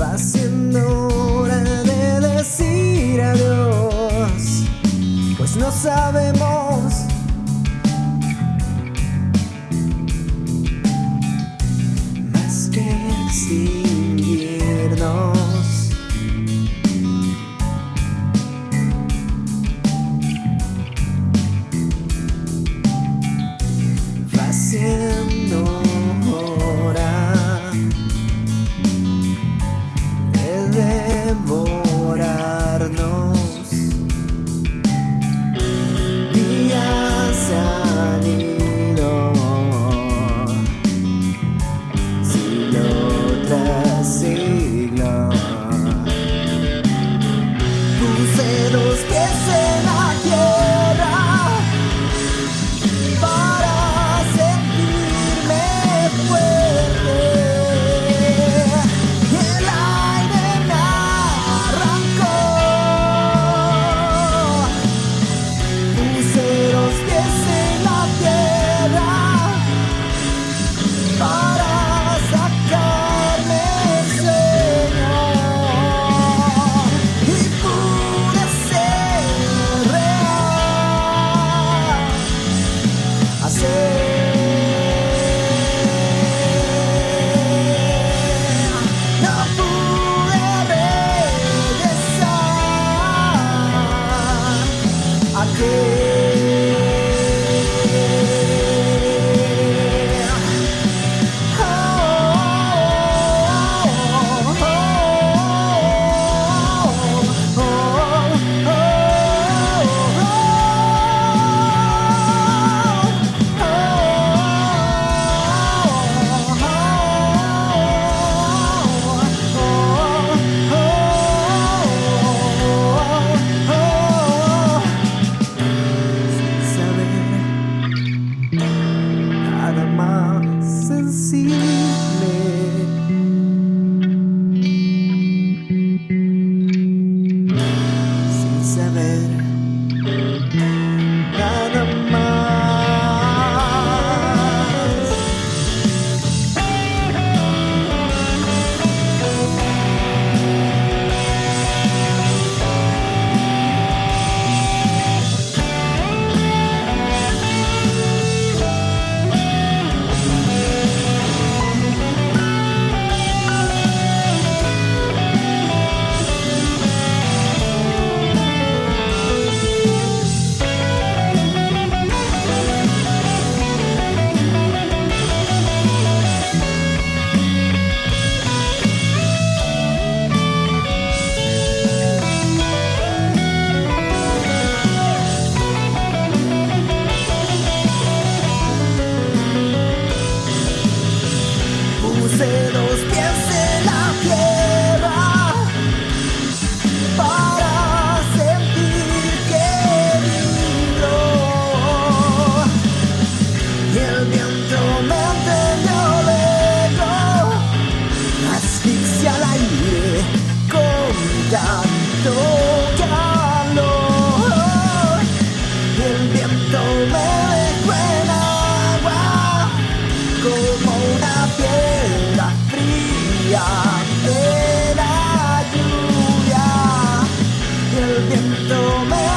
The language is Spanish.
Va siendo hora de decir adiós, pues no sabemos. say you know me.